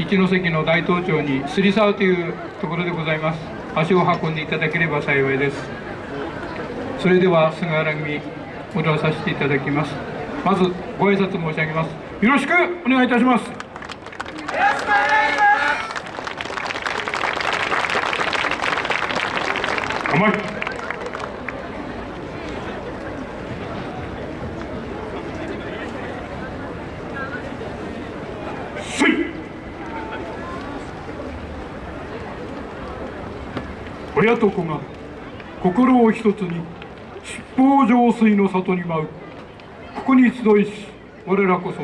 一関の大東町に杉沢というところでございます。足を運んでいただければ幸いです。それでは菅原組踊らさせていただきます。まずご挨拶申し上げます。よろしくお願いいたします。よろしくお願いします。甘い親と子が心を一つに七宝浄水の里に舞う。ここに集いし我らこそ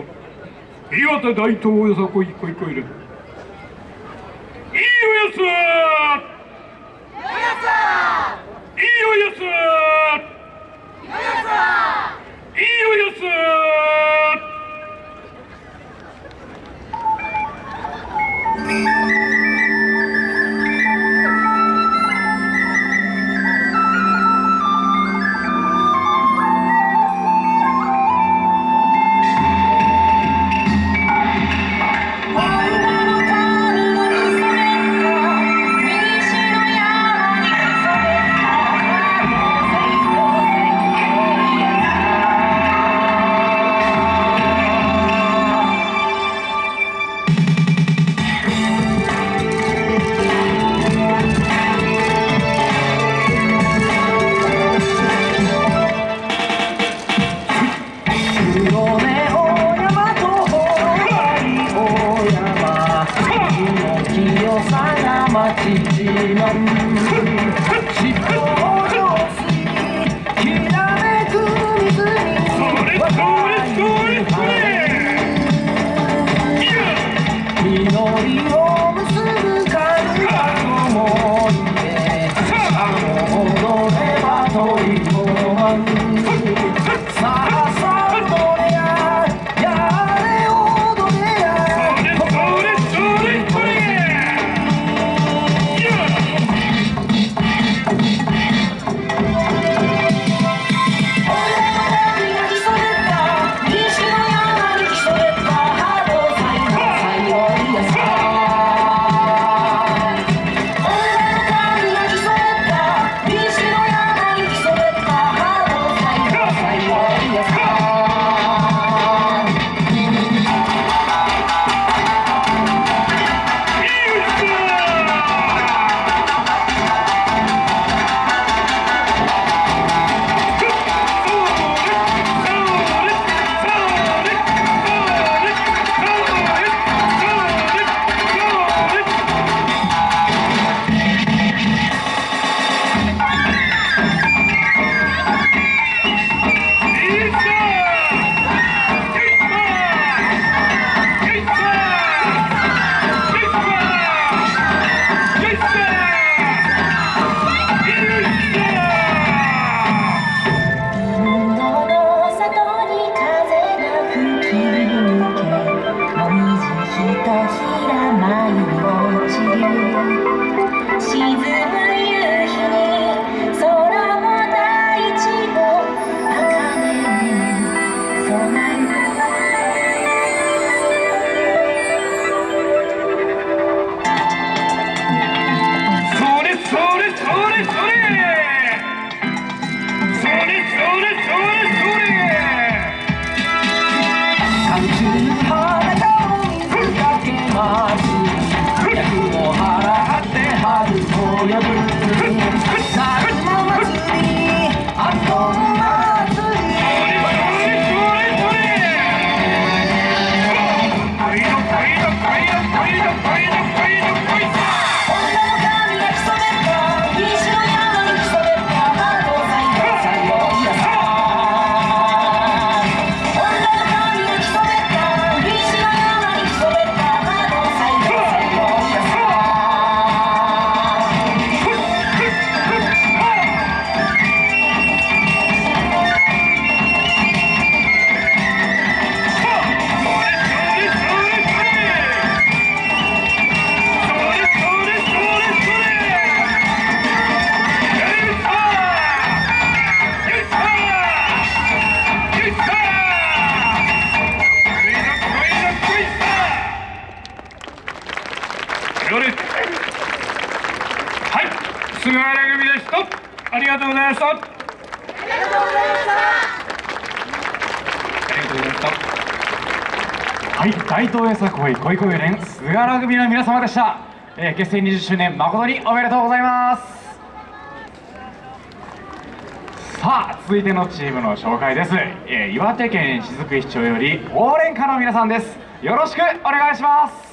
岩手大東よさこいこいこいれいいおやついいおやつまち自慢尻尾を上手きらめく水に分かり合い祈りを菅原組です。とありがとうございましたありがとうございましたありがとうございましたはい、大東映作会恋恋連菅原組の皆様でした、えー結成20周年誠におめでとうございます。さあ続いてのチームの紹介です、えー岩手県雫市町より応援歌の皆さんです。よろしくお願いします。